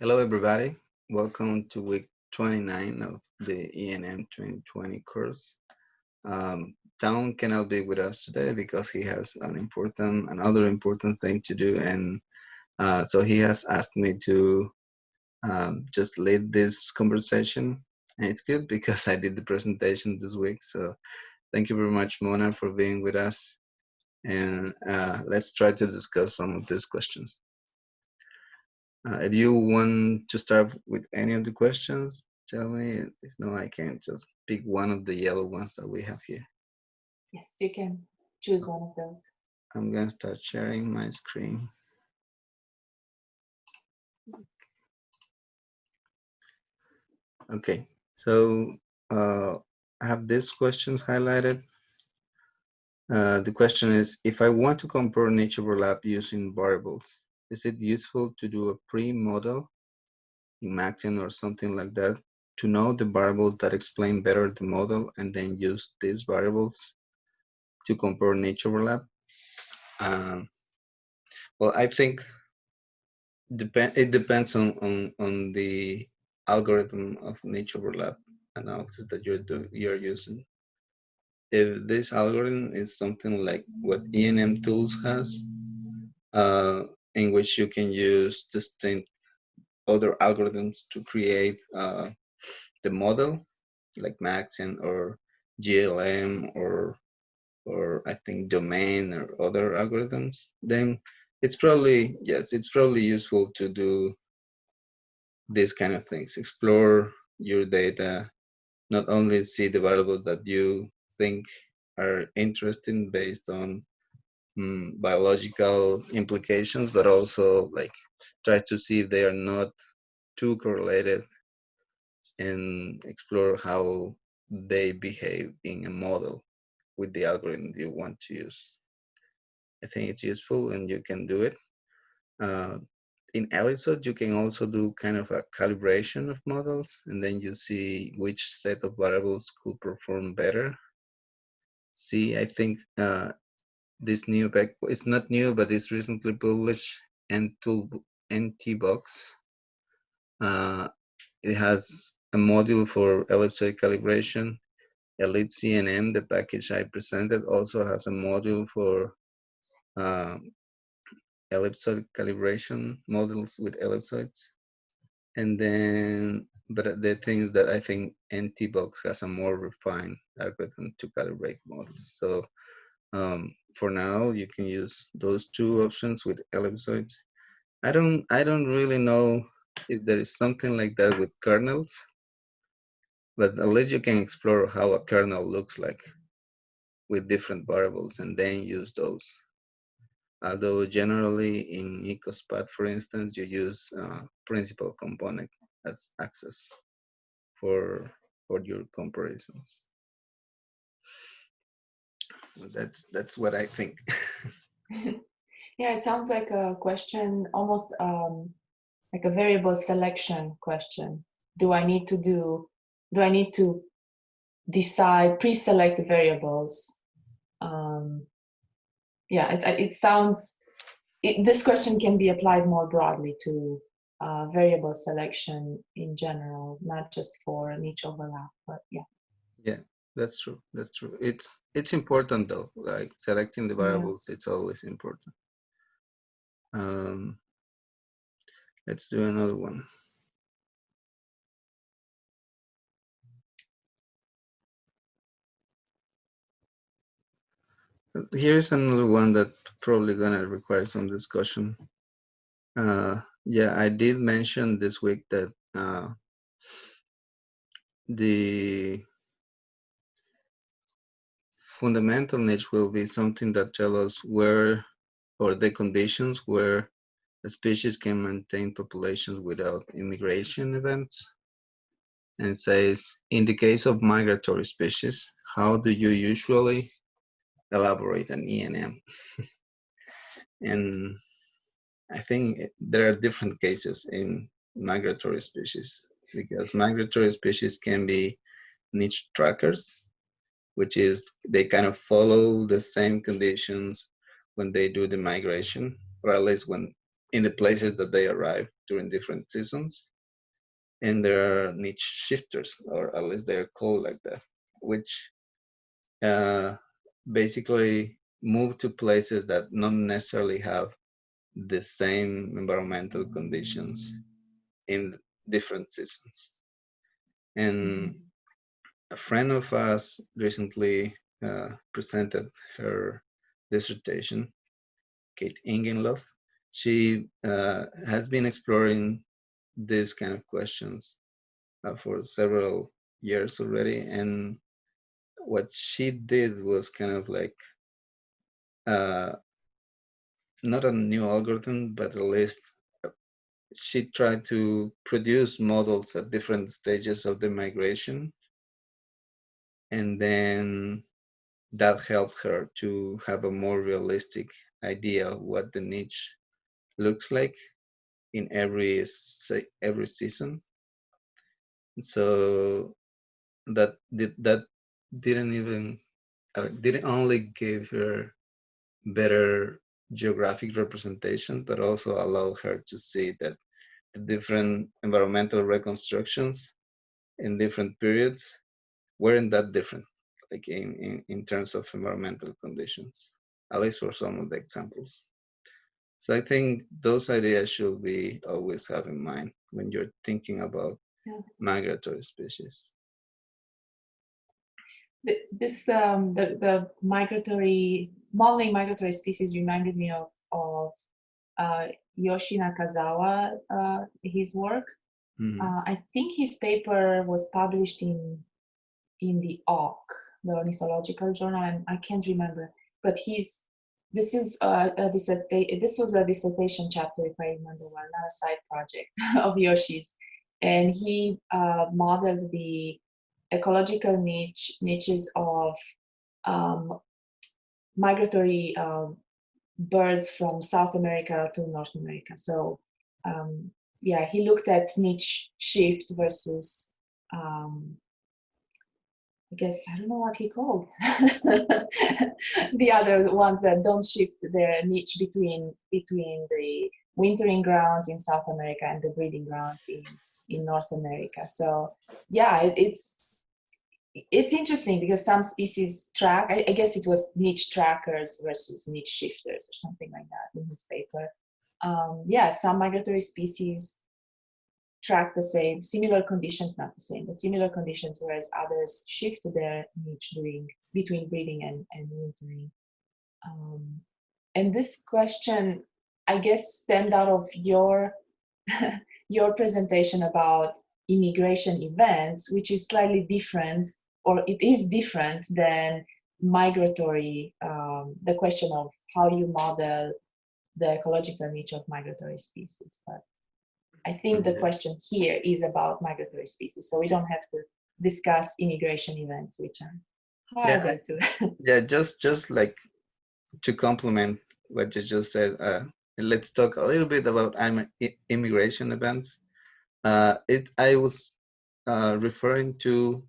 Hello, everybody. Welcome to week 29 of the ENM 2020 course. Um, cannot be with us today because he has an important, another important thing to do. And uh, so he has asked me to um, just lead this conversation. And it's good because I did the presentation this week. So thank you very much, Mona, for being with us. And uh, let's try to discuss some of these questions. Uh, if you want to start with any of the questions, tell me. If no, I can just pick one of the yellow ones that we have here. Yes, you can choose one of those. I'm gonna start sharing my screen. Okay, so uh, I have this question highlighted. Uh, the question is, if I want to compare niche overlap using variables, is it useful to do a pre-model in or something like that to know the variables that explain better the model and then use these variables to compare niche overlap? Um, well, I think depend it depends on, on, on the algorithm of niche overlap analysis that you're do, you're using. If this algorithm is something like what ENM tools has, uh, in which you can use distinct other algorithms to create uh, the model, like Maxent or GLM or or I think domain or other algorithms, then it's probably yes, it's probably useful to do these kind of things. Explore your data, not only see the variables that you think are interesting based on um, biological implications, but also like try to see if they are not too correlated and explore how they behave in a model with the algorithm you want to use. I think it's useful and you can do it. Uh, in Ellipsoid, you can also do kind of a calibration of models and then you see which set of variables could perform better. See, I think uh, this new back, it's not new, but it's recently published NTool, NTBox. Uh, it has a module for ellipsoid calibration ellipsenm, the package I presented, also has a module for um, ellipsoid calibration models with ellipsoids. And then, but the things that I think NTBox has a more refined algorithm to calibrate models. So um, for now, you can use those two options with ellipsoids. I don't, I don't really know if there is something like that with kernels but at least you can explore how a kernel looks like with different variables and then use those. Although generally in EcoSPAT, for instance, you use uh, principal component as access for, for your comparisons. That's, that's what I think. yeah, it sounds like a question, almost um, like a variable selection question. Do I need to do do I need to decide, pre-select the variables? Um, yeah, it, it sounds, it, this question can be applied more broadly to uh, variable selection in general, not just for niche overlap, but yeah. Yeah, that's true. That's true. It's it's important though. Like selecting the variables, yeah. it's always important. Um, let's do another one. Here's another one that probably gonna require some discussion. Uh, yeah, I did mention this week that uh, the fundamental niche will be something that tell us where or the conditions where a species can maintain populations without immigration events. And it says, in the case of migratory species, how do you usually elaborate an ENM. and I think there are different cases in migratory species because migratory species can be niche trackers, which is they kind of follow the same conditions when they do the migration, or at least when in the places that they arrive. during different seasons. And there are niche shifters, or at least they're called like that, which uh, basically move to places that not necessarily have the same environmental conditions in different seasons. And a friend of us recently uh, presented her dissertation, Kate Ingenloff. She uh, has been exploring these kind of questions uh, for several years already. And what she did was kind of like uh, not a new algorithm, but at least she tried to produce models at different stages of the migration. And then that helped her to have a more realistic idea of what the niche looks like in every every season. So that did that didn't even uh, didn't only give her better geographic representations, but also allowed her to see that the different environmental reconstructions in different periods weren't that different, like in, in, in terms of environmental conditions, at least for some of the examples. So I think those ideas should be always have in mind when you're thinking about yeah. migratory species this um, the, the migratory modeling migratory species reminded me of, of uh, Yoshi Nakazawa, uh, his work. Mm. Uh, I think his paper was published in in the Auk, the Ornithological Journal, and I can't remember. But he's this is a, a this was a dissertation chapter, if I remember well, not a side project of Yoshi's, and he uh, modeled the ecological niche niches of um, migratory um, birds from South America to North America. So um, yeah, he looked at niche shift versus um, I guess I don't know what he called the other ones that don't shift their niche between between the wintering grounds in South America and the breeding grounds in in North America. So yeah, it, it's it's interesting because some species track, I, I, guess it was niche trackers versus niche shifters or something like that in his paper. Um, yeah, some migratory species track the same, similar conditions, not the same, but similar conditions, whereas others shift to their niche during, between breeding and, and wintering. Um, and this question, I guess, stemmed out of your, your presentation about immigration events, which is slightly different or it is different than migratory, um, the question of how you model the ecological niche of migratory species. But I think the question here is about migratory species, so we don't have to discuss immigration events, which are harder yeah, to. yeah, just just like to complement what you just said, uh, let's talk a little bit about immigration events. Uh, it I was uh, referring to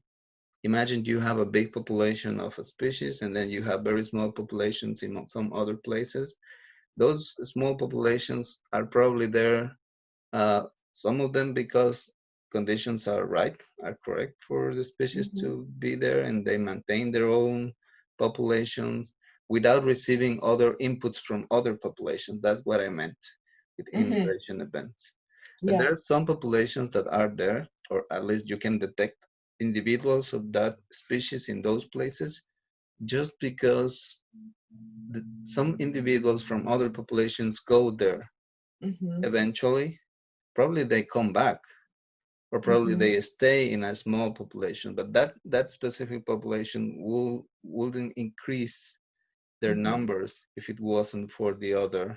imagine you have a big population of a species and then you have very small populations in some other places. Those small populations are probably there, uh, some of them because conditions are right, are correct for the species mm -hmm. to be there and they maintain their own populations without receiving other inputs from other populations. That's what I meant with mm -hmm. immigration events. Yeah. there are some populations that are there, or at least you can detect individuals of that species in those places just because the, some individuals from other populations go there mm -hmm. eventually probably they come back or probably mm -hmm. they stay in a small population but that that specific population will wouldn't increase their mm -hmm. numbers if it wasn't for the other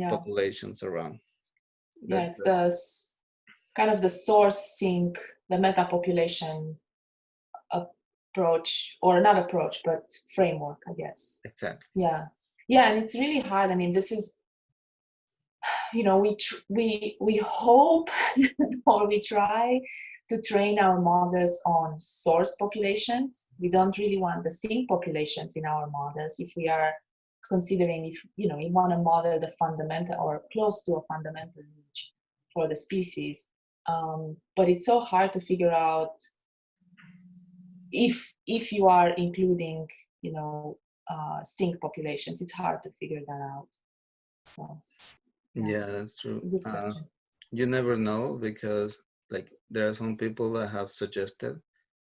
yeah. populations around yeah that, it's the kind of the source sink the meta population approach or not approach but framework i guess exactly yeah yeah and it's really hard i mean this is you know we we we hope or we try to train our models on source populations we don't really want the sink populations in our models if we are considering if you know you want to model the fundamental or close to a fundamental niche for the species. Um, but it's so hard to figure out if if you are including, you know, uh, sink populations. It's hard to figure that out. So, yeah, that's true. Uh. You never know because like there are some people that have suggested,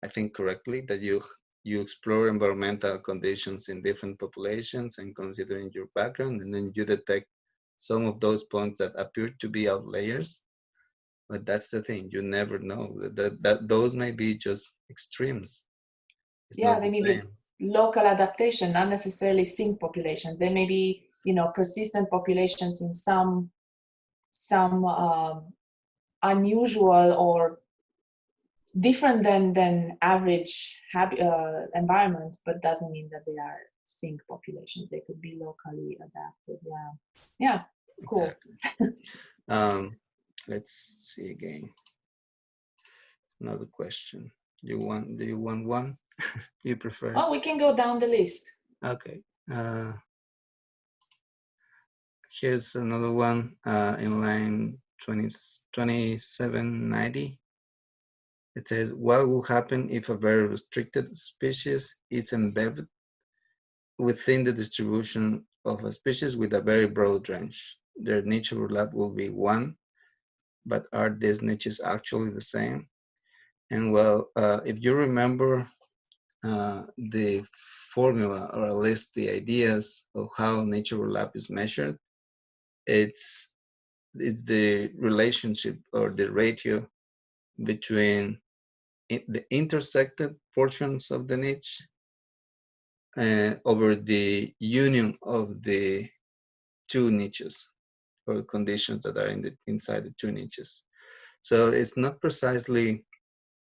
I think correctly, that you you explore environmental conditions in different populations and considering your background, and then you detect some of those points that appear to be outliers. But that's the thing, you never know that, that, that those may be just extremes. It's yeah, they the may be local adaptation, not necessarily sink populations. They may be, you know, persistent populations in some some um, unusual or different than than average uh, environment, but doesn't mean that they are sink populations. They could be locally adapted. Yeah, yeah, cool. Exactly. um, let's see again. Another question. Do You want? Do you want one? you prefer? Oh, we can go down the list. Okay. Uh, here's another one uh, in line 20, 2790. It says, what will happen if a very restricted species is embedded within the distribution of a species with a very broad range? Their niche overlap will be one, but are these niches actually the same? And well, uh, if you remember uh, the formula or at least the ideas of how niche overlap is measured, it's it's the relationship or the ratio between the intersected portions of the niche uh, over the union of the two niches or conditions that are in the inside the two niches. So it's not precisely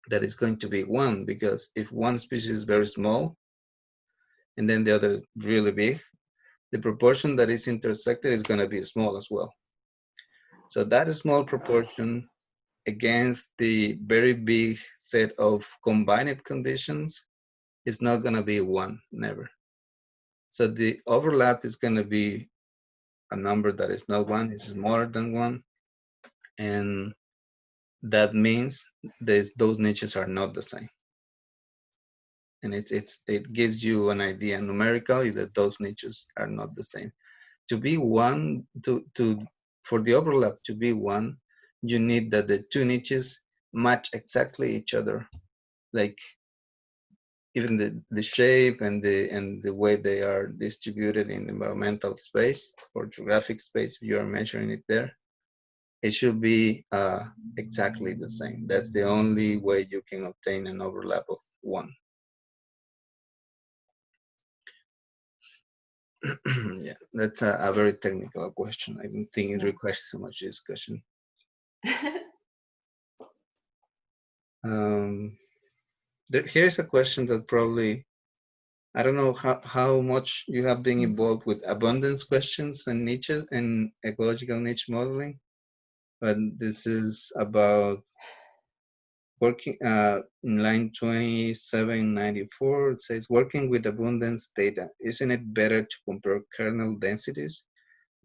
that it's going to be one because if one species is very small and then the other really big, the proportion that is intersected is going to be small as well. So that small proportion against the very big set of combined conditions is not going to be one, never. So the overlap is going to be a number that is not one, it's smaller than one. And that means those niches are not the same. And it's, it's, it gives you an idea numerically that those niches are not the same. To be one, to, to for the overlap to be one, you need that the two niches match exactly each other. Like even the, the shape and the and the way they are distributed in environmental space or geographic space, you are measuring it there, it should be uh, exactly the same. That's the only way you can obtain an overlap of one. yeah, that's a, a, very technical question. I don't think it requires so much discussion. um, there, here's a question that probably, I don't know how, how much you have been involved with abundance questions and niches and ecological niche modeling, but this is about working uh, in line 2794 it says working with abundance data isn't it better to compare kernel densities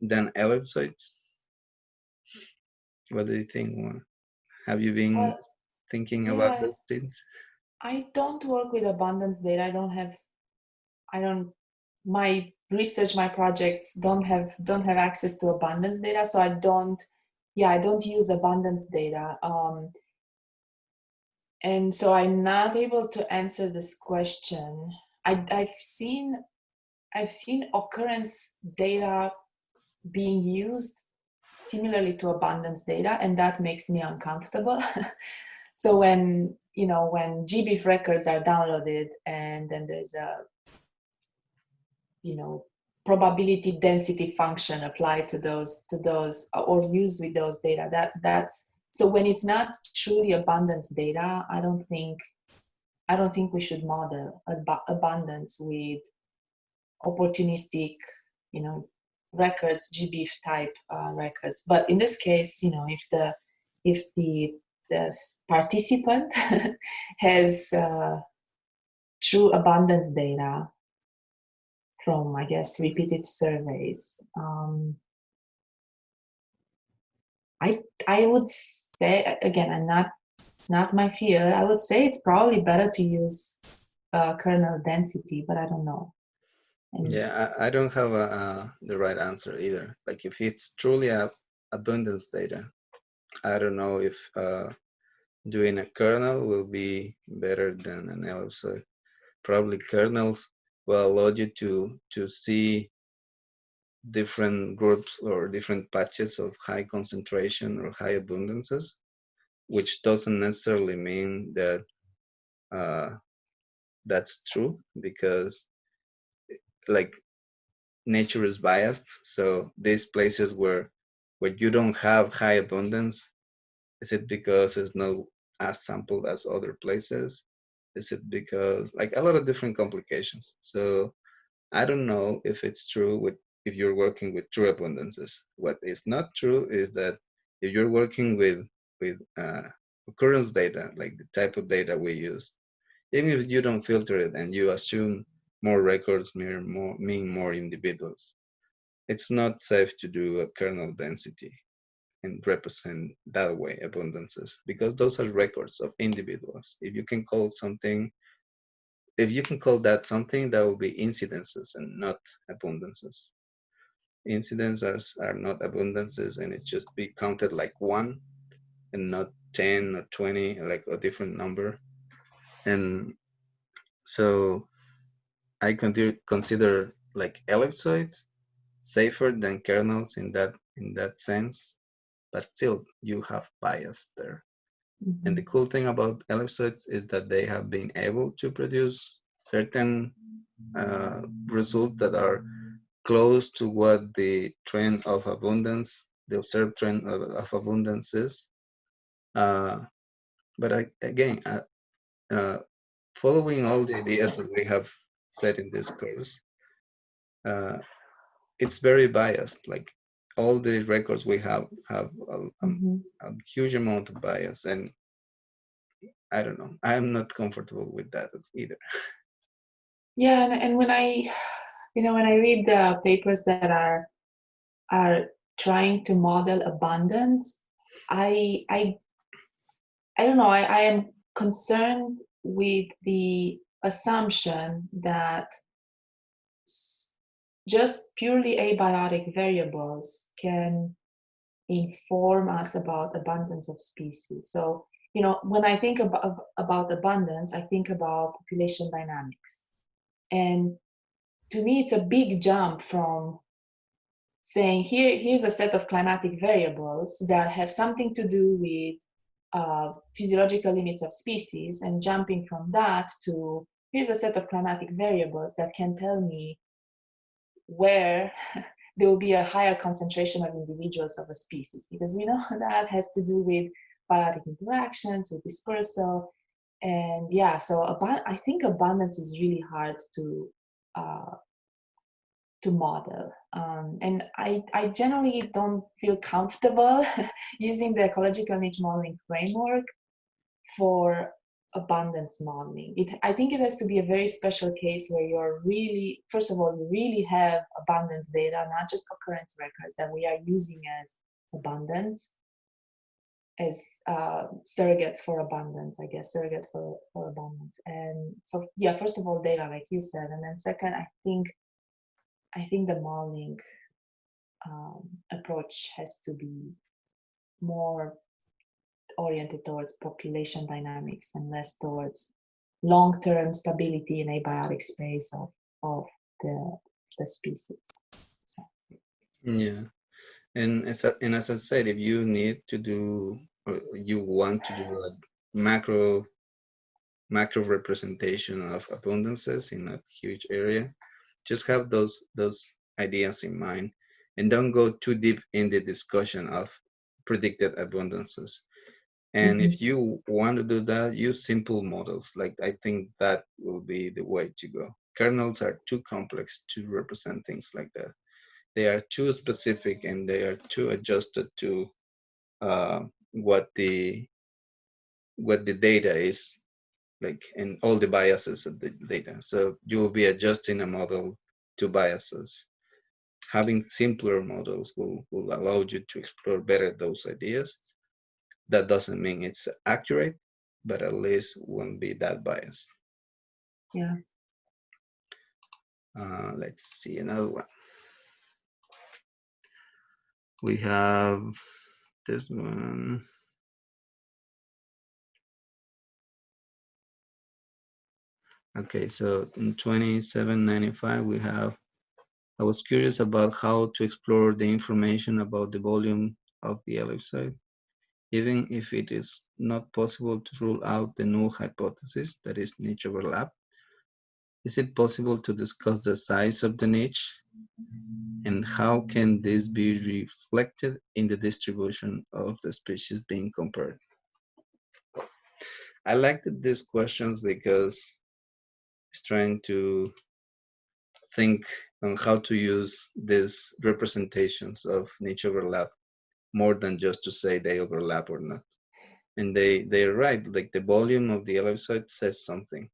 than ellipsoids? What do you think have you been thinking yeah, about those things? I don't work with abundance data. I don't have i don't my research my projects don't have don't have access to abundance data so i don't yeah i don't use abundance data. Um, and so i'm not able to answer this question. I, i've seen i've seen occurrence data being used similarly to abundance data and that makes me uncomfortable. So when you know when gbif records are downloaded and then there's a you know probability density function applied to those to those or used with those data that that's so when it's not truly abundance data i don't think i don't think we should model ab- abundance with opportunistic you know records gbif type uh, records. But in this case you know if the if the the participant has uh, true abundance data from i guess repeated surveys um, I I would say again, I'm not not my field. I would say it's probably better to use uh, kernel density, but I don't know. And yeah, I, I, don't have a, uh, the right answer either. Like if it's truly a abundance data, I don't know if uh, doing a kernel will be better than an ellipsoid. Probably kernels will allow you to to see different groups or different patches of high concentration or high abundances, which doesn't necessarily mean that uh, that's true because like nature is biased. So these places where where you don't have high abundance, is it because it's not as sampled as other places? Is it because like a lot of different complications? So I don't know if it's true with if you're working with true abundances. What is not true is that if you're working with with uh, occurrence data, like the type of data we use, even if you don't filter it and you assume more records mean more, mean more individuals, it's not safe to do a kernel density and represent that way abundances because those are records of individuals. If you can call something, if you can call that something, that will be incidences and not abundances incidents are, are not abundances and it just be counted like one and not 10 or 20 like a different number and so i consider consider like ellipsoids safer than kernels in that in that sense but still you have bias there mm -hmm. and the cool thing about ellipsoids is that they have been able to produce certain uh, results that are close to what the trend of abundance, the observed trend of, of abundance is. Uh, but I, again, uh, uh, following all the ideas that we have said in this course, uh, it's very biased. Like all the records we have have a, a, mm -hmm. a huge amount of bias, and I don't know. I'm not comfortable with that either. Yeah, and, and when I you know when i read the papers that are are trying to model abundance i i i don't know i, I am concerned with the assumption that just purely abiotic variables can inform us about abundance of species. So you know when i think about about abundance i think about population dynamics. And to me, it's a big jump from saying here, here's a set of climatic variables that have something to do with uh, physiological limits of species and jumping from that to here's a set of climatic variables that can tell me where there will be a higher concentration of individuals of a species because we know that has to do with biotic interactions with dispersal and yeah so i think abundance is really hard to uh, to model. Um, and I, I generally don't feel comfortable using the ecological niche modeling framework for abundance modeling. It, I think it has to be a very special case where you're really, first of all, you really have abundance data, not just occurrence records that we are using as abundance, as uh, surrogates for abundance, I guess, surrogates for, for abundance. And so, yeah, first of all, data, like you said. And then second, I think, I think the modeling um, approach has to be more oriented towards population dynamics and less towards long-term stability in abiotic space of, of the, the species. So. Yeah. And as, and as I said, if you need to do you want to do a macro macro representation of abundances in a huge area just have those those ideas in mind and don't go too deep in the discussion of predicted abundances. And mm -hmm. if you want to do that use simple models. Like i think that will be the way to go. Kernels are too complex to represent things like that. They are too specific and they are too adjusted to uh, what the what the data is like and all the biases of the data so you will be adjusting a model to biases having simpler models will, will allow you to explore better those ideas. That doesn't mean it's accurate, but at least won't be that biased. Yeah. Uh, let's see another one. We have this one. Okay, so in 2795, we have, I was curious about how to explore the information about the volume of the ellipsoid, even if it is not possible to rule out the null hypothesis, that is niche overlap. Is it possible to discuss the size of the niche? And how can this be reflected in the distribution of the species being compared? I liked these questions because it's trying to think on how to use these representations of niche overlap more than just to say they overlap or not. And they, they're right, like the volume of the ellipsoid says something.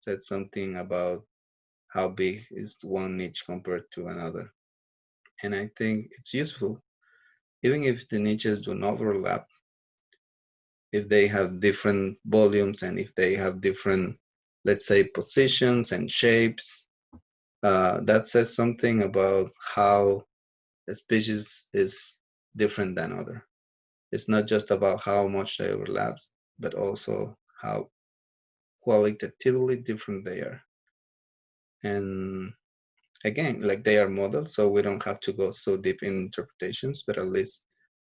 Says something about how big is one niche compared to another. And I think it's useful, even if the niches do not overlap, if they have different volumes and if they have different let's say positions and shapes. Uh, that says something about how a species is different than other. It's not just about how much they overlap, but also how qualitatively different they are. And again, like they are models, so we don't have to go so deep in interpretations, but at least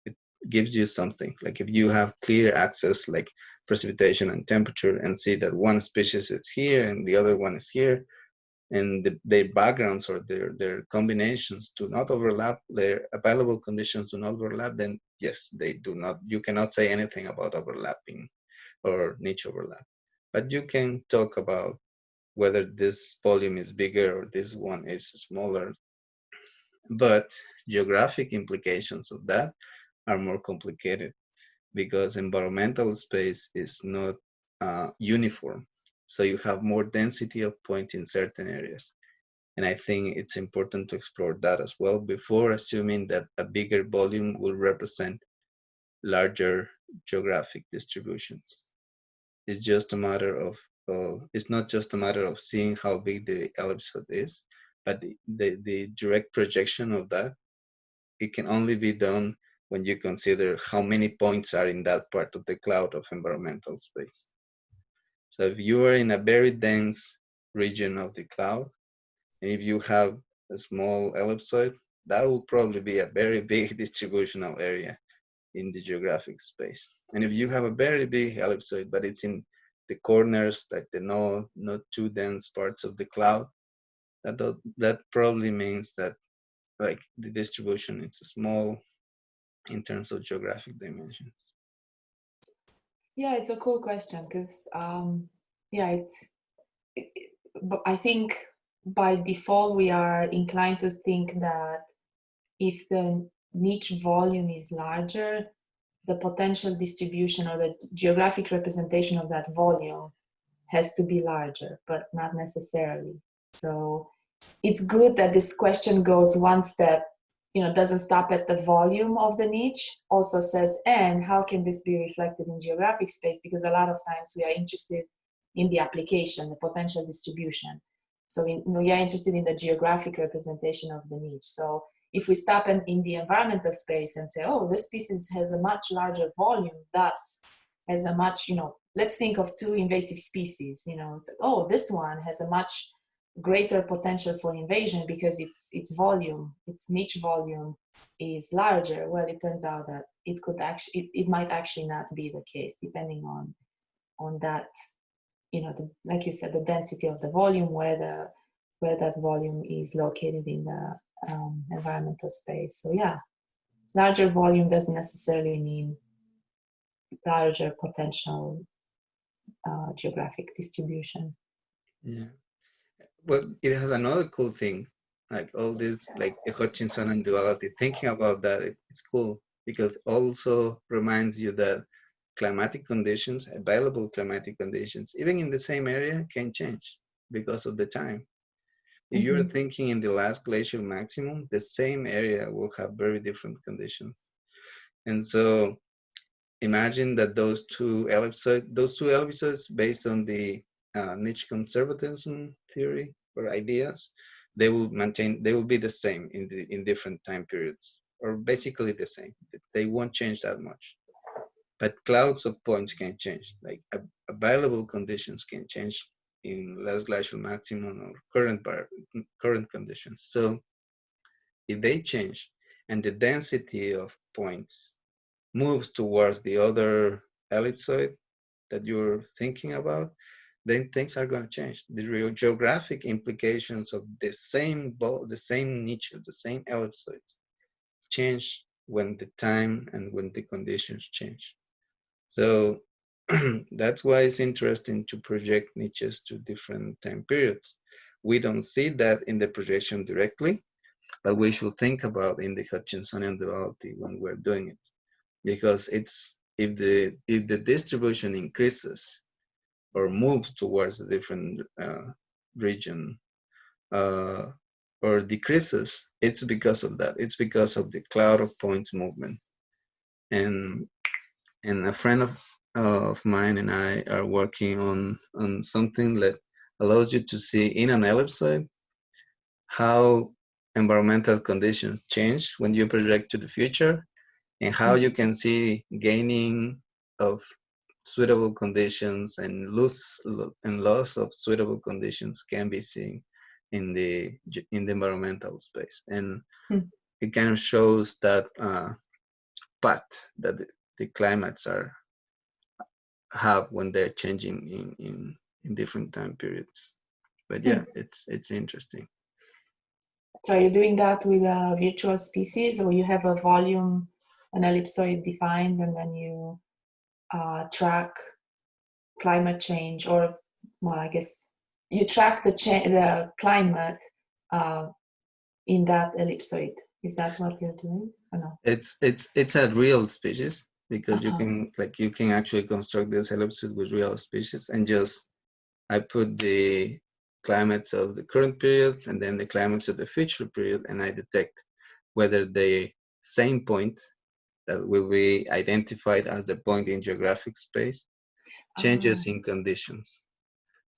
it gives you something. Like if you have clear access, like precipitation and temperature and see that one species is here and the other one is here and the, their backgrounds or their, their combinations do not overlap, their available conditions do not overlap, then yes, they do not, you cannot say anything about overlapping or niche overlap. But you can talk about whether this volume is bigger or this one is smaller. But geographic implications of that are more complicated because environmental space is not uh, uniform. So you have more density of points in certain areas. And I think it's important to explore that as well before assuming that a bigger volume will represent larger geographic distributions. It's just a matter of, uh, it's not just a matter of seeing how big the ellipsoid is, but the, the, the direct projection of that, it can only be done when you consider how many points are in that part of the cloud of environmental space. So if you are in a very dense region of the cloud, and if you have a small ellipsoid, that will probably be a very big distributional area in the geographic space. And if you have a very big ellipsoid, but it's in the corners, like the no, not too dense parts of the cloud, that, that probably means that like the distribution is small in terms of geographic dimensions? Yeah, it's a cool question because, um, yeah, it's, it, it, I think by default we are inclined to think that if the niche volume is larger, the potential distribution or the geographic representation of that volume has to be larger, but not necessarily. So it's good that this question goes one step you know, doesn't stop at the volume of the niche, also says, and how can this be reflected in geographic space? Because a lot of times we are interested in the application, the potential distribution. So we, we are interested in the geographic representation of the niche. So if we stop in, in the environmental space and say, oh, this species has a much larger volume, thus has a much, you know, let's think of two invasive species, you know, like, oh, this one has a much greater potential for invasion because its its volume, its niche volume is larger. Well, it turns out that it could actually, it, it might actually not be the case depending on on that, you know, the, like you said, the density of the volume, where the where that volume is located in the um, environmental space. So yeah, larger volume doesn't necessarily mean larger potential uh, geographic distribution. Yeah well, it has another cool thing, like all this, like the Hutchinsonian duality. Thinking about that, it, it's cool because also reminds you that climatic conditions, available climatic conditions, even in the same area, can change because of the time. If you're Mhm. thinking in the last glacial maximum, the same area will have very different conditions. And so imagine that those two ellipsoids, those two ellipsoids based on the uh, niche conservatism theory or ideas, they will maintain, they will be the same in the in different time periods, or basically the same. They won't change that much. But clouds of points can change, like available conditions can change in last glacial maximum or current bar, current conditions. So if they change and the density of points moves towards the other ellipsoid that you're thinking about, then things are going to change. The real geographic implications of the same ball, the same niche, the same ellipsoids change when the time and when the conditions change. So that's why it's interesting to project niches to different time periods. We don't see that in the projection directly, but we should think about in the Hutchinsonian duality when we're doing it, because it's if the if the distribution increases or moves towards a different uh, region uh, or decreases, it's because of that. It's because of the cloud of points movement. And and a friend of of mine and I are working on on something that allows you to see in an ellipsoid how environmental conditions change when you project to the future and how you can see gaining of suitable conditions and loss and loss of suitable conditions can be seen in the in the environmental space and Hmm. it kind of shows that uh, path that the, the climates are have when they're changing in in, in different time periods but yeah it's it's interesting So are you doing that with a virtual species or you have a volume, an ellipsoid defined and then you uh, track climate change or, well, I guess you track the, cha- the climate uh, in that ellipsoid. Is that what you're doing or no? it's it's it's a real species because you Uh-huh. can like you can actually construct this ellipsoid with real species and just i put the climates of the current period and then the climates of the future period and i detect whether the same point that will be identified as the point in geographic space changes in conditions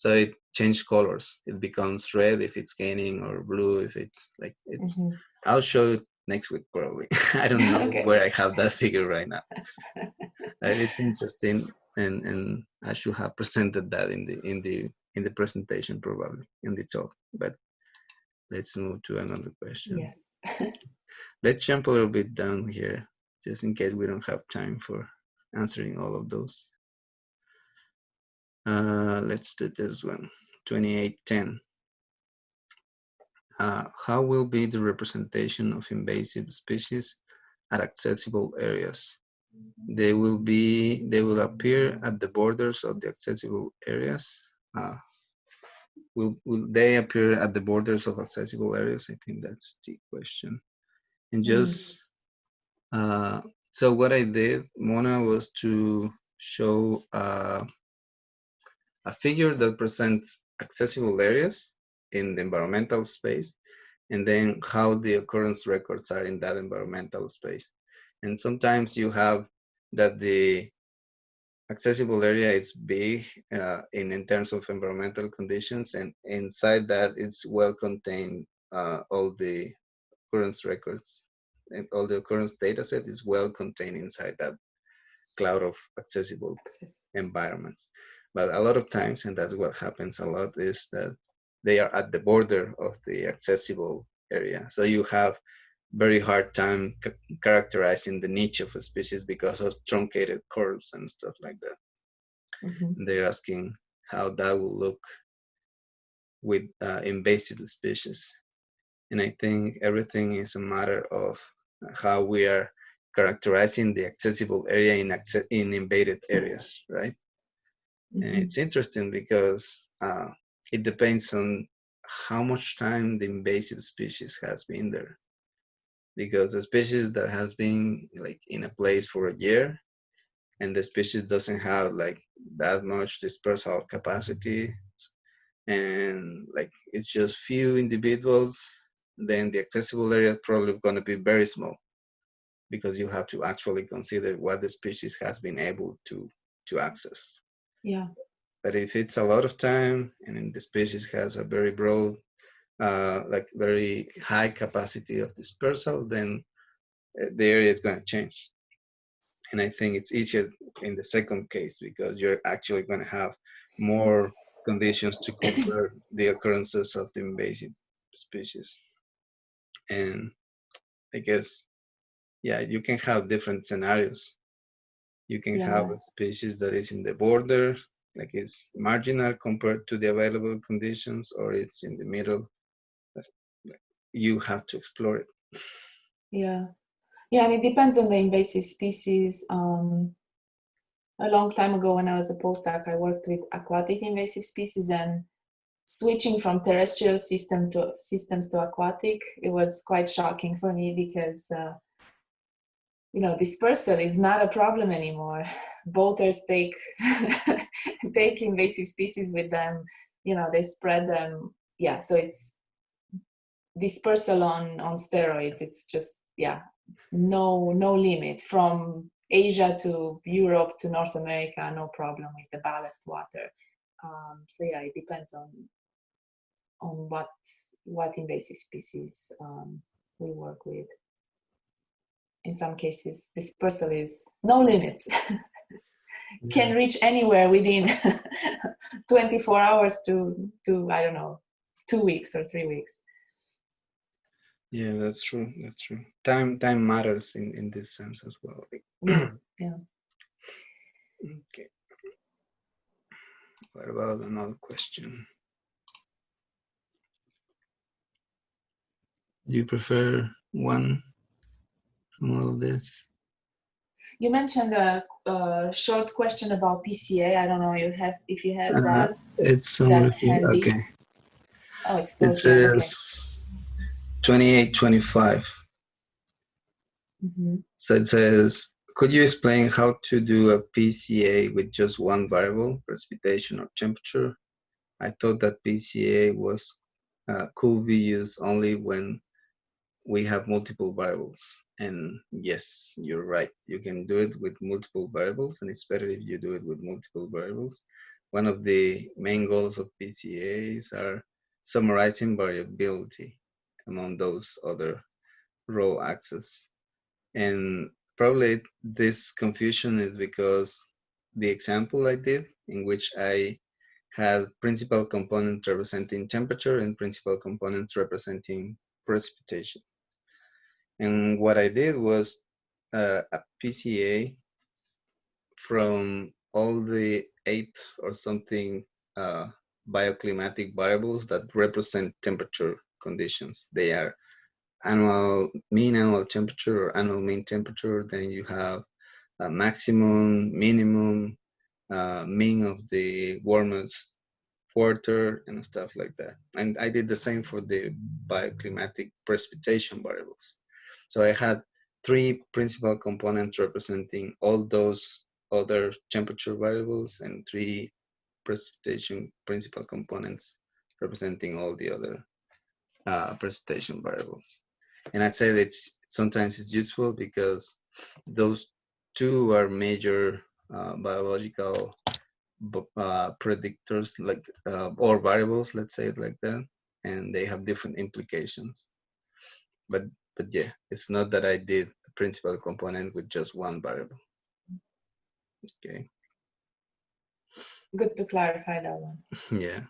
so it changes colors it becomes red if it's gaining or blue if it's like it's Mhm. I'll show it next week probably. I don't know Okay. where I have that figure right now. Uh, it's interesting, and and I should have presented that in the in the in the presentation probably in the talk. But let's move to another question. Yes. Let's jump a little bit down here, just in case we don't have time for answering all of those. Uh, let's do this one. 2810. Uh, how will be the representation of invasive species at accessible areas? They will be, they will appear at the borders of the accessible areas. Uh, will, will they appear at the borders of accessible areas? I think that's the question. And Mm. just, uh, so what I did, Mona, was to show uh, a figure that presents accessible areas in the environmental space and then how the occurrence records are in that environmental space. And sometimes you have that the accessible area is big uh, in, in terms of environmental conditions and inside that it's well contained uh, all the occurrence records and all the occurrence data set is well contained inside that cloud of accessible Access. environments. But a lot of times, and that's what happens a lot, is that they are at the border of the accessible area. So you have very hard time characterizing the niche of a species because of truncated curves and stuff like that. Mhm. They're asking how that will look with uh, invasive species. And I think everything is a matter of how we are characterizing the accessible area in, in invaded areas, right? and Mhm. it's interesting because uh, it depends on how much time the invasive species has been there because a species that has been like in a place for a year and the species doesn't have like that much dispersal capacity and like it's just few individuals, then the accessible area is probably going to be very small because you have to actually consider what the species has been able to to access. Yeah. But if it's a lot of time and the species has a very broad, uh, like very high capacity of dispersal, then uh, the area is going to change. And I think it's easier in the second case because you're actually going to have more conditions to compare the occurrences of the invasive species. And I guess, yeah, you can have different scenarios. You can Yeah. have a species that is in the border, like it's marginal compared to the available conditions, or it's in the middle. You have to explore it. Yeah. Yeah, and it depends on the invasive species. Um, a long time ago when I was a postdoc, I worked with aquatic invasive species and switching from terrestrial system to systems to aquatic, it was quite shocking for me because uh, you know dispersal is not a problem anymore. Boaters take take invasive species with them, you know, they spread them. Yeah, so it's dispersal on on steroids. It's just yeah, no no limit from Asia to Europe to North America, no problem with the ballast water. Um, so yeah, it depends on on what what invasive species um, we work with. In some cases, dispersal is no limits. Can reach anywhere within 24 hours to to I don't know two weeks or three weeks. Yeah, that's true. That's true. Time time matters in in this sense as well. Yeah, yeah. okay. What about another question? Do you prefer one from all of this? You mentioned a, a short question about PCA. I don't know you have if you have Uh, that. It's somewhere that here. handy. Okay. Oh, it's It end, okay. says 2825. Mhm. So it says, could you explain how to do a PCA with just one variable, precipitation or temperature? I thought that PCA was uh, could be used only when we have multiple variables. And yes, you're right. You can do it with multiple variables, and it's better if you do it with multiple variables. One of the main goals of PCAs are summarizing variability among those other row axes. And probably this confusion is because the example I did, in which I had principal components representing temperature and principal components representing precipitation. And what I did was uh, a PCA from all the eight or something uh, bioclimatic variables that represent temperature conditions. They are annual mean annual temperature or annual mean temperature. Then you have a maximum, minimum, uh, mean of the warmest quarter and stuff like that. And I did the same for the bioclimatic precipitation variables. So I had three principal components representing all those other temperature variables and three precipitation principal components representing all the other uh, precipitation variables. And I'd say that sometimes it's useful because those two are major uh, biological uh, predictors like uh, or variables, let's say it like that, and they have different implications. But but yeah, it's not that I did a principal component with just one variable. Okay, Good to clarify that one. yeah.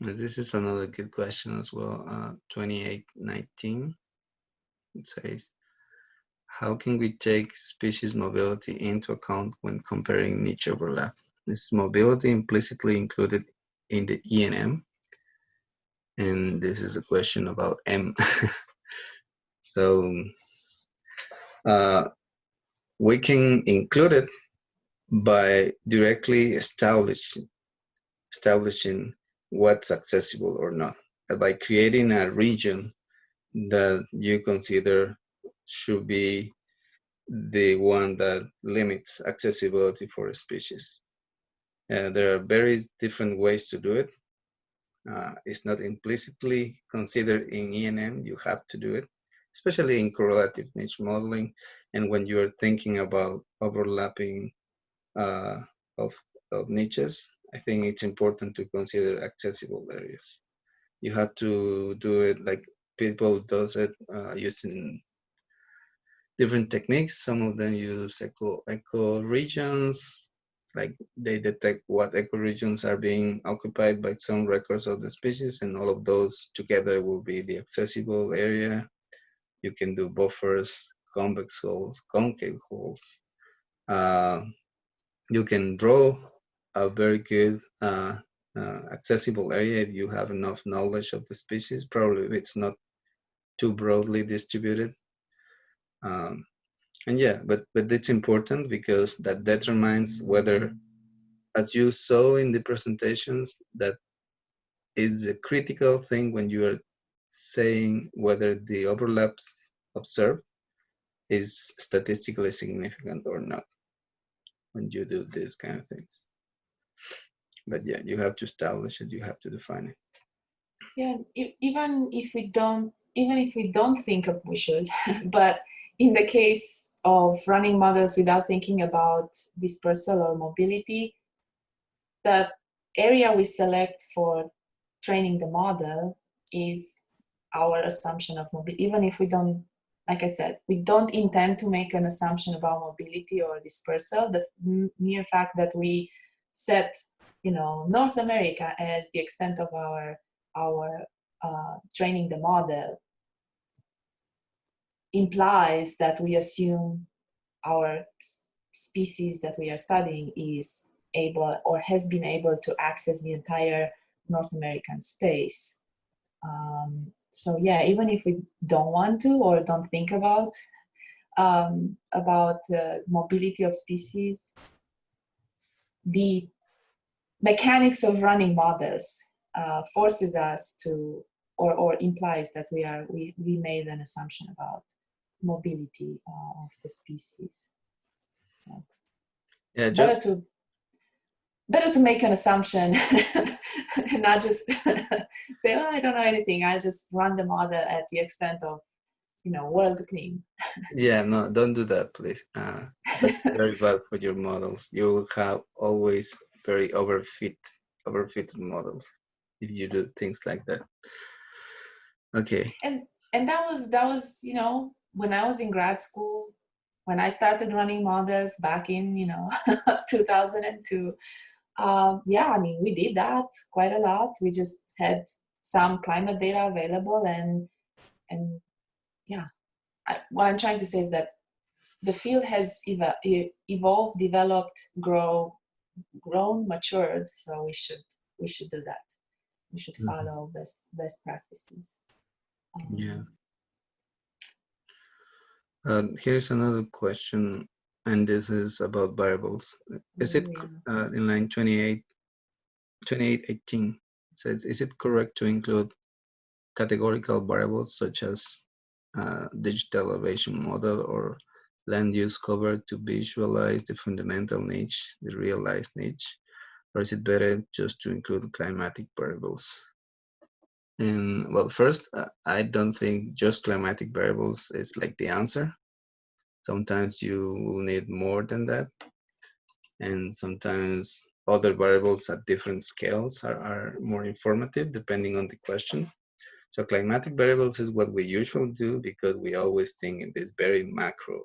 This is another good question as well. Uh, 2819. It says, how can we take species mobility into account when comparing niche overlap? Is mobility implicitly included in the ENM? And this is a question about M. so uh, we can include it by directly establishing establishing what's accessible or not by creating a region that you consider should be the one that limits accessibility for a species. Uh, there are very different ways to do it. Uh, it's not implicitly considered in ENM, you have to do it, especially in correlative niche modeling and when you're thinking about overlapping uh, of, of niches, I think it's important to consider accessible areas. You have to do it like people does it uh, using different techniques. Some of them use eco, eco regions, like they detect what ecoregions are being occupied by some records of the species and all of those together will be the accessible area. You can do buffers, convex hulls, concave hulls. Uh, you can draw a very good uh, uh, accessible area if you have enough knowledge of the species. Probably it's not too broadly distributed. Um, and yeah, but but it's important because that determines whether, as you saw in the presentations, that is a critical thing when you are saying whether the overlaps observed is statistically significant or not when you do these kind of things. But yeah, you have to establish it, you have to define it. Yeah, even if we don't, even if we don't think of we should, but in the case of running models without thinking about dispersal or mobility, the area we select for training the model is our assumption of mobility, even if we don't, like I said, we don't intend to make an assumption about mobility or dispersal. The mere fact that we set, you know, North America as the extent of our our uh, training the model implies that we assume our species that we are studying is able or has been able to access the entire North American space. Um, so yeah, even if we don't want to or don't think about um, about uh, mobility of species, the mechanics of running models uh, forces us to or, or implies that we are we, we made an assumption about mobility uh, of the species. Yeah, yeah just better to better to make an assumption and not just say, oh, I don't know anything. I just run the model at the extent of, you know, WorldClim. yeah, no, don't do that, please. Uh, that's very bad for your models. You will have always very overfit, overfitted models if you do things like that. Okay. And and that was that was you know when I was in grad school, when I started running models back in, you know, 2002, um, yeah, I mean, we did that quite a lot. We just had some climate data available and, and yeah, I, what I'm trying to say is that the field has ev evolved, developed, grow, grown, matured. So we should, we should do that. We should mm-hmm. follow best, best practices. Um, yeah. Uh, here's another question, and this is about variables. Is it uh, in line 28, 2818? It says, is it correct to include categorical variables such as uh, digital elevation model or land use cover to visualize the fundamental niche, the realized niche? Or is it better just to include climatic variables? And well, first, uh, I don't think just climatic variables is like the answer. Sometimes you will need more than that. And sometimes other variables at different scales are, are more informative depending on the question. So climatic variables is what we usually do because we always think in this very macro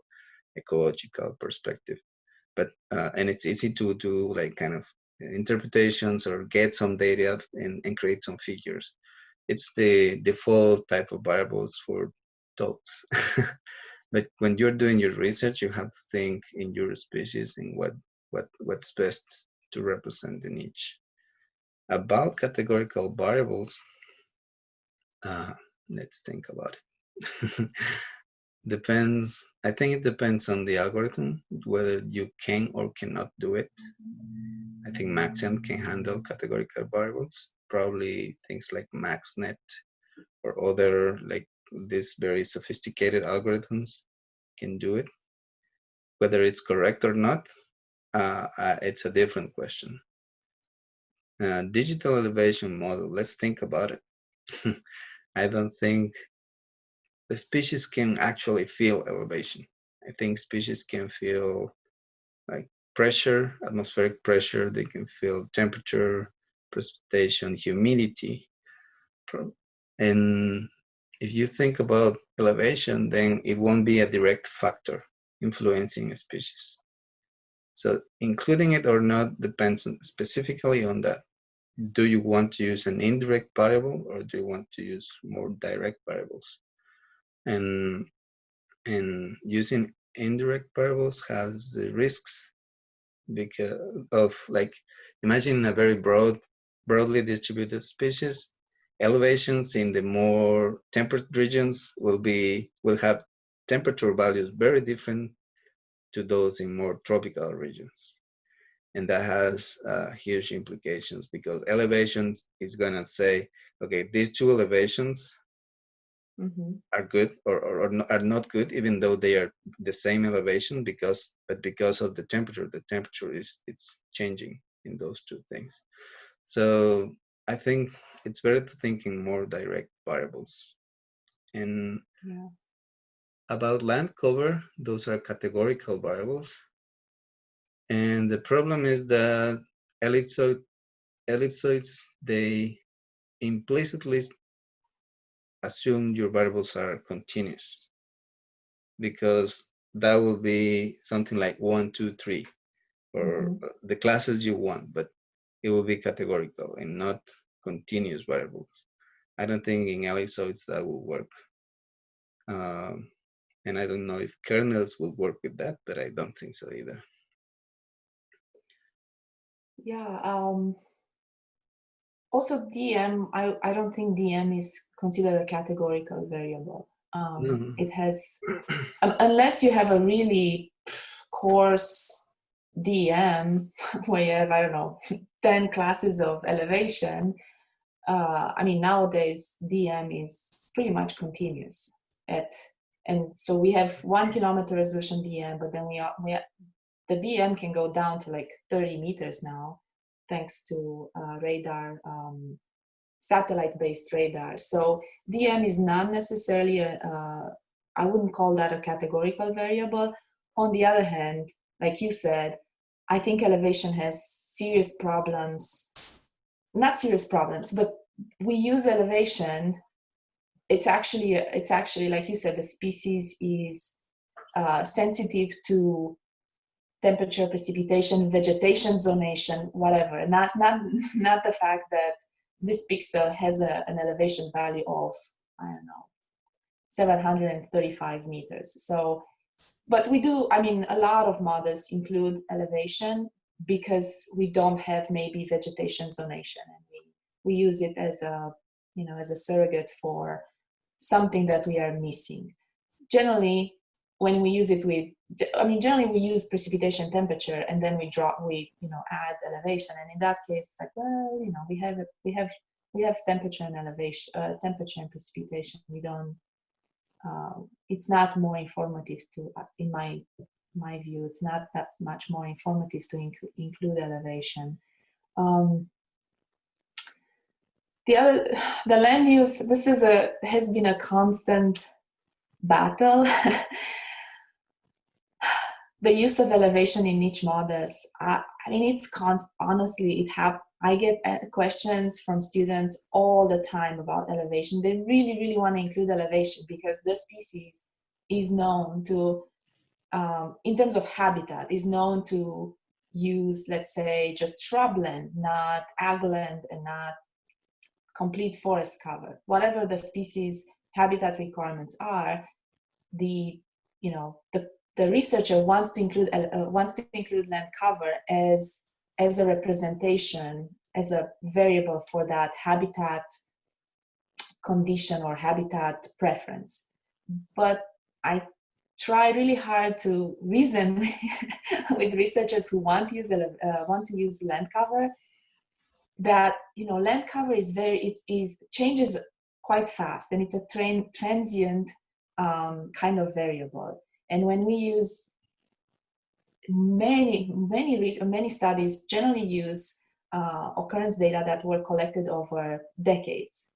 ecological perspective. But, uh, and it's easy to do like kind of interpretations or get some data and, and create some figures it's the default type of variables for talks. but when you're doing your research, you have to think in your species and what, what, what's best to represent the niche. About categorical variables, uh, let's think about it. depends, I think it depends on the algorithm, whether you can or cannot do it. I think Maxent can handle categorical variables probably things like MaxNet or other like these very sophisticated algorithms can do it. whether it's correct or not, uh, uh, it's a different question. Uh, digital elevation model, let's think about it. I don't think the species can actually feel elevation. I think species can feel like pressure, atmospheric pressure, they can feel temperature, precipitation, humidity. And if you think about elevation, then it won't be a direct factor influencing a species. So including it or not depends specifically on that. Do you want to use an indirect variable or do you want to use more direct variables? And, and using indirect variables has the risks because of like, imagine a very broad, broadly distributed species, elevations in the more temperate regions will be, will have temperature values very different to those in more tropical regions. And that has uh, huge implications because elevations is gonna say, okay, these two elevations mm -hmm. are good or, or, or, are not good, even though they are the same elevation because, but because of the temperature, the temperature is, it's changing in those two things. So I think it's better to think in more direct variables. And yeah about land cover, those are categorical variables. And the problem is that ellipsoid, ellipsoids, they implicitly assume your variables are continuous because that will be something like one, two, three, or mm -hmm. the classes you want, but it will be categorical and not continuous variables. I don't think in ellipsoids that will work. Um, and I don't know if kernels will work with that, but I don't think so either. Yeah. Um, also, DEM, I, I don't think DEM is considered a categorical variable. Um, no. It has, um, unless you have a really coarse DEM where you have, I don't know, 10 classes of elevation. Uh, I mean, nowadays, DEM is pretty much continuous at and so we have one kilometer resolution DEM, but then we are, we are, the DEM can go down to like 30 meters now, thanks to uh, radar, um, satellite-based radar. So DEM is not necessarily, a, uh, I wouldn't call that a categorical variable. On the other hand, like you said, I think elevation has serious problems, not serious problems, but we use elevation it's actually it's actually like you said the species is uh, sensitive to temperature precipitation vegetation zonation whatever. Not not not the fact that this pixel has a, an elevation value of i don't know 735 meters. So but we do i mean a lot of models include elevation because we don't have maybe vegetation zonation and we we use it as a you know as a surrogate for something that we are missing. Generally, when we use it with, I mean, generally we use precipitation temperature and then we drop, we, you know, add elevation. And in that case, it's like, well, you know, we have, we have, we have temperature and elevation, uh, temperature and precipitation. We don't, uh, it's not more informative to, uh, in my, my view, it's not that much more informative to inc include elevation. Um, the other the land use this is a has been a constant battle the use of elevation in niche models I, I mean it's honestly it have I get uh, questions from students all the time about elevation they really really want to include elevation because the species is known to um, in terms of habitat is known to use let's say just shrubland not agland and not complete forest cover. Whatever the species habitat requirements are, the you know the the researcher wants to include uh, uh, wants to include land cover as as a representation as a variable for that habitat condition or habitat preference. But I try really hard to reason with researchers who want to use uh, want to use land cover that you know land cover is very it is changes quite fast and it's a transient um, kind of variable and when we use many, many, many studies generally use uh, occurrence data that were collected over decades.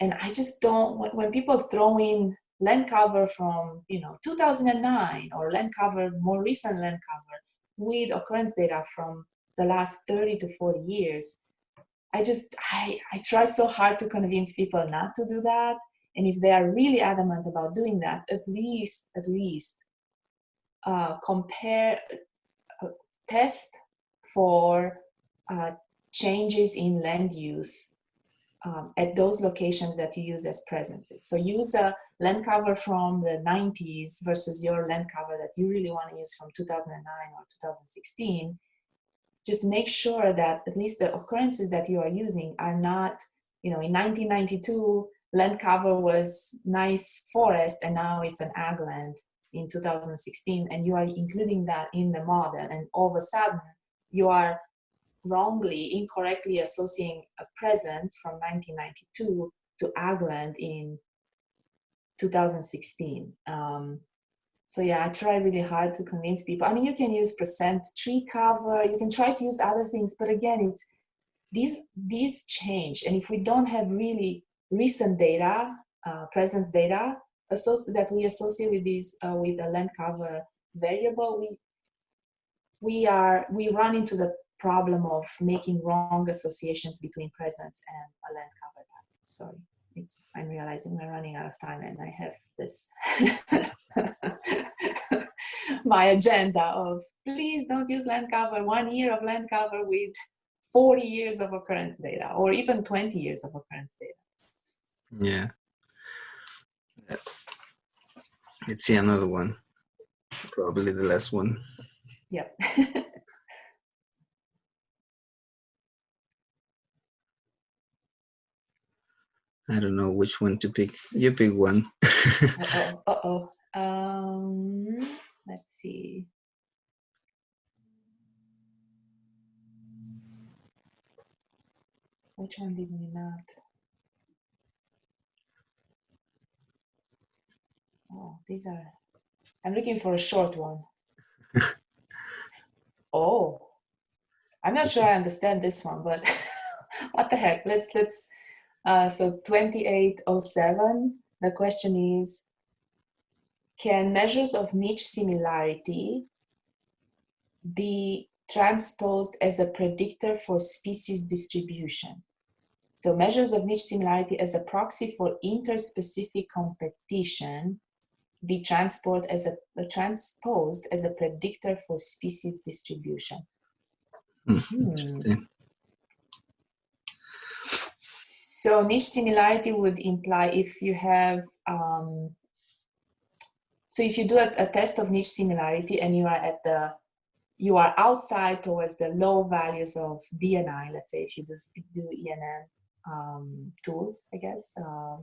And I just don't, when, when people throw in land cover from, you know, 2009 or land cover, more recent land cover with occurrence data from the last 30 to 40 years, I just, I, I try so hard to convince people not to do that. And if they are really adamant about doing that, at least, at least uh, compare, uh, test for uh, changes in land use um, at those locations that you use as presences. So use a land cover from the 90s versus your land cover that you really want to use from 2009 or 2016 just make sure that at least the occurrences that you are using are not, you know, in 1992, land cover was nice forest and now it's an ag land in 2016 and you are including that in the model and all of a sudden you are wrongly, incorrectly associating a presence from 1992 to ag land in 2016. Um, so yeah, I try really hard to convince people. I mean, you can use percent tree cover, you can try to use other things, but again, it's these these change. And if we don't have really recent data, uh, presence data, that we associate with these uh, with the land cover variable, we we are we run into the problem of making wrong associations between presence and a land cover type. Sorry, it's I'm realizing we're running out of time and I have this my agenda of please don't use land cover, one year of land cover with 40 years of occurrence data or even 20 years of occurrence data. Yeah. Let's see another one. Probably the last one. Yep. I don't know which one to pick. You pick one. uh-oh, uh-oh. Um, let's see. Which one did we not? Oh, these are, I'm looking for a short one. oh, I'm not sure I understand this one, but what the heck, let's, let's, uh, so 2807, the question is, can measures of niche similarity be transposed as a predictor for species distribution? So measures of niche similarity as a proxy for interspecific competition be transport as a, uh, transposed as a predictor for species distribution. Mm, hmm. So niche similarity would imply if you have, um, so if you do a, a, test of niche similarity and you are at the, you are outside towards the low values of DNI, let's say if you just do ENM um, tools, I guess. Uh,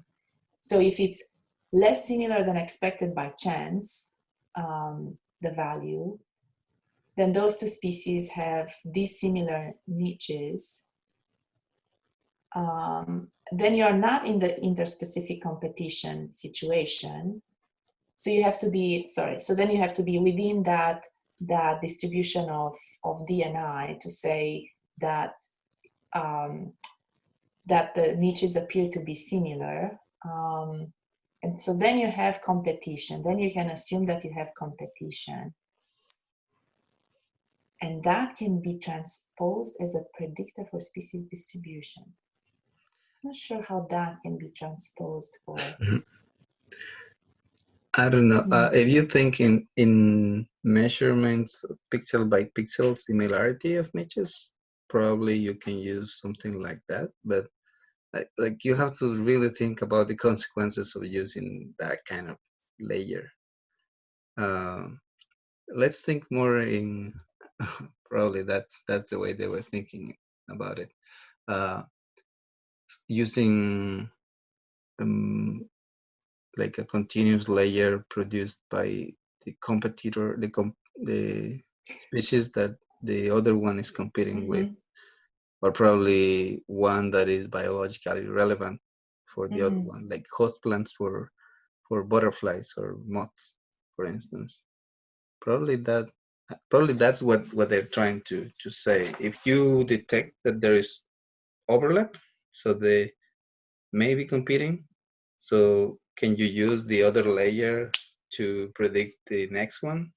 so if it's less similar than expected by chance, um, the value, then those two species have dissimilar niches um, then you're not in the interspecific competition situation. So you have to be, sorry, so then you have to be within that, that distribution of, of DNI to say that, um, that the niches appear to be similar. Um, and so then you have competition. Then you can assume that you have competition. And that can be transposed as a predictor for species distribution I'm not sure how that can be transposed for. I don't know. Uh, if you think in, in measurements, pixel by pixel similarity of niches, probably you can use something like that. But like, like you have to really think about the consequences of using that kind of layer. Uh, let's think more in probably that's that's the way they were thinking about it. Uh, using um, like a continuous layer produced by the competitor, the, comp the species that the other one is competing mm -hmm. with, or probably one that is biologically relevant for the mm other mm-hmm. one, like host plants for for butterflies or moths, for instance. Probably that probably that's what what they're trying to to say if you detect that there is overlap so they may be competing so can you use the other layer to predict the next one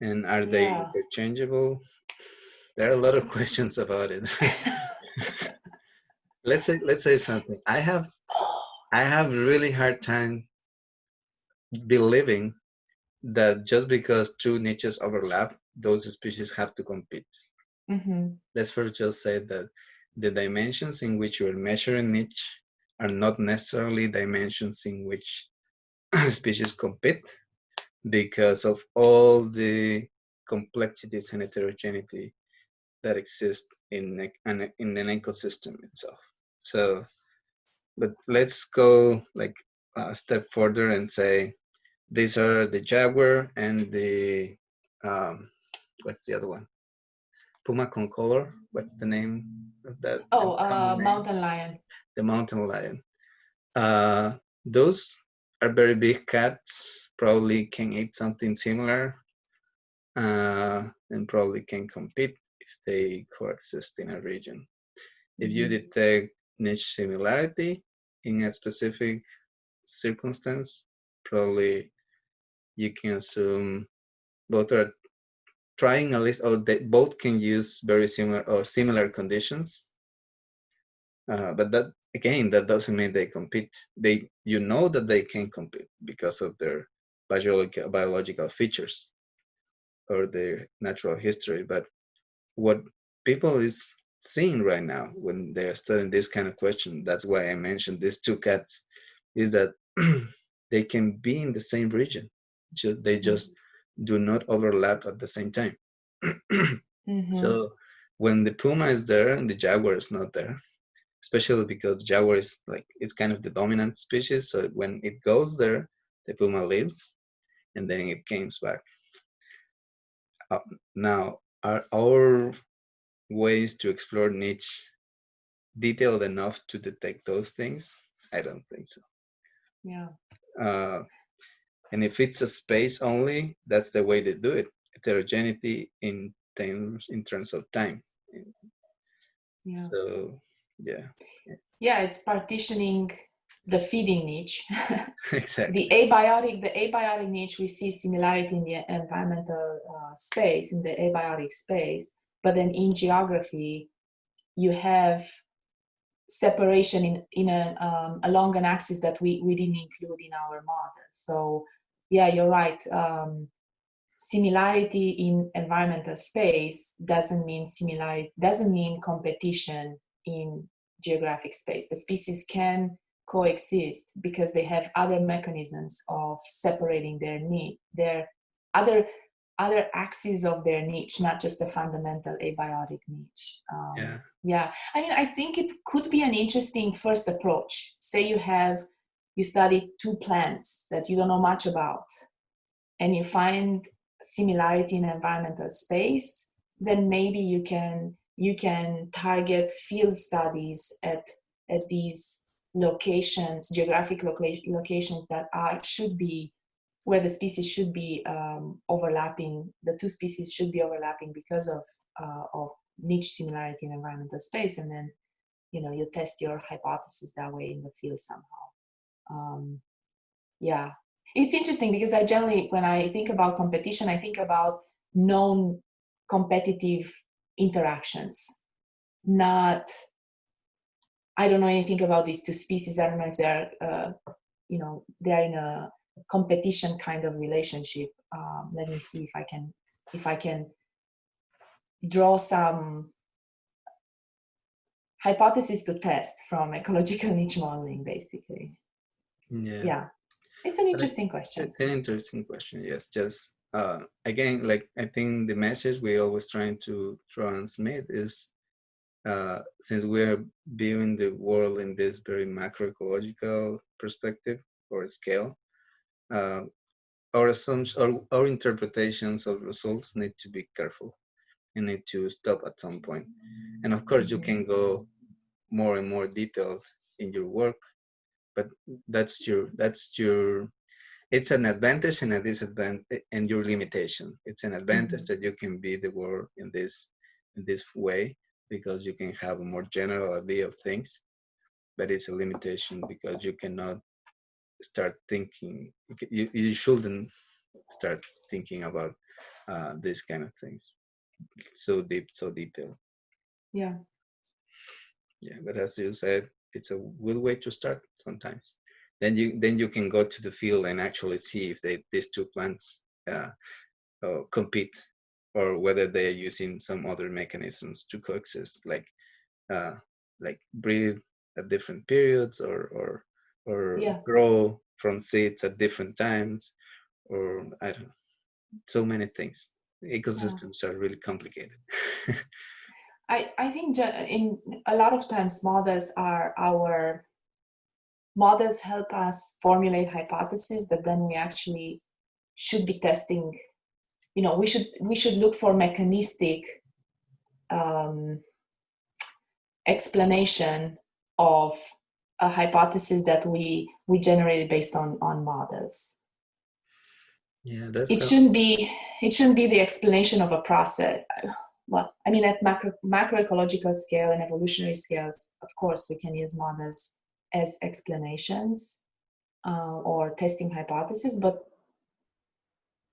and are they interchangeable there are a lot of questions about it. Let's say let's say something. I have i have really hard time believing that just because two niches overlap those species have to compete. Hmm let's first just say that the dimensions in which you're measuring niche are not necessarily dimensions in which species compete because of all the complexities and heterogeneity that exist in an, in an ecosystem itself. So, but let's go like a step further and say these are the jaguar and the um, what's the other one? Puma concolor. What's the name of that? Oh, uh, mountain lion. the mountain lion. Uh, those are very big cats, probably can eat something similar, uh, and probably can compete if they coexist in a region. If you Mhm. detect niche similarity in a specific circumstance, probably you can assume both are trying at least, or they both can use very similar or similar conditions Uh, but that again, that doesn't mean they compete. They, you know, that they can compete because of their biological biological features or their natural history. But what people is seeing right now when they're studying this kind of question, that's why I mentioned these two cats, is that they can be in the same region. Just they just do not overlap at the same time. Mhm. So when the puma is there and the jaguar is not there, especially because jaguar is like it's kind of the dominant species. So when it goes there, the puma leaves, and then it comes back. Uh, now, are our ways to explore niche detailed enough to detect those things? I don't think so. Yeah. Uh, and if it's a space only, that's the way they do it. Heterogeneity in terms in terms of time. Yeah. So yeah, Yeah, it's partitioning the feeding niche. exactly. the abiotic, the abiotic niche, we see similarity in the environmental uh, space, in the abiotic space, but then in geography, you have separation in in a um, along an axis that we we didn't include in our model. So yeah, you're right. Um, similarity in environmental space doesn't mean similarity doesn't mean competition in geographic space. The species can coexist because they have other mechanisms of separating their need, their other other axes of their niche, not just the fundamental abiotic niche. Um, Yeah. yeah, I mean, I think it could be an interesting first approach. Say you have you study two plants that you don't know much about, and you find similarity in environmental space, then maybe you can you can target field studies at at these locations, geographic loca- locations that are should be where the species should be um, overlapping. The two species should be overlapping because of uh, of niche similarity in environmental space, and then you know you test your hypothesis that way in the field somehow. Um, yeah, it's interesting because I generally, when I think about competition, I think about known competitive interactions, not. I don't know anything about these two species. I don't know if they're, uh, you know, they're in a competition kind of relationship. Um, let me see if I can, if I can draw some hypothesis to test from ecological niche modeling, basically. Yeah. Yeah, it's an interesting question. It's an interesting question. Yes, just uh, again, like I think the message we always trying to transmit is uh, since we're viewing the world in this very macroecological perspective or scale, uh, our assumptions or our interpretations of results need to be careful. You need to stop at some point. And of course, you can go more and more detailed in your work, but that's your that's your it's an advantage and a disadvantage and your limitation it's an advantage Mhm. that you can be the world in this in this way because you can have a more general idea of things but it's a limitation because you cannot start thinking you, you, shouldn't start thinking about uh, these kind of things. So deep so detailed. Yeah. yeah but as you said it's a good way to start sometimes. Then you then you can go to the field and actually see if they these two plants uh, uh, compete or whether they are using some other mechanisms to coexist like uh, like breathe at different periods or or or Yeah. grow from seeds at different times or i don't know so many things. Ecosystems are really complicated. I, I think in a lot of times models are our models help us formulate hypotheses that then we actually should be testing you know we should we should look for mechanistic um, explanation of a hypothesis that we we generated based on on models. Yeah that's it shouldn't be it shouldn't be the explanation of a process. Well i mean at macro macroecological scale and evolutionary scales of course we can use models as explanations uh, or testing hypotheses but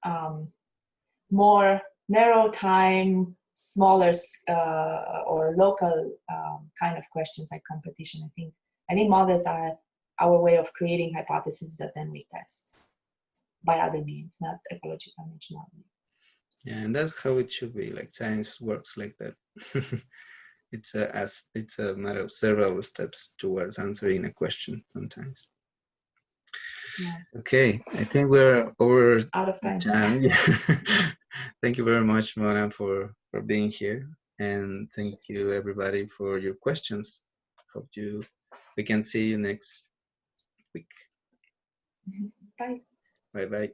um, more narrow time smaller uh, or local um, kind of questions like competition. I think i think models are our way of creating hypotheses that then we test by other means not ecological niche modeling. Yeah and that's how it should be like science works like that. It's a as it's a matter of several steps towards answering a question sometimes Yeah. okay i think we're over out of time. time. Yeah. thank you very much mona for for being here. And thank you everybody for your questions. Hope you we can see you next week. Mm-hmm. Bye bye. Bye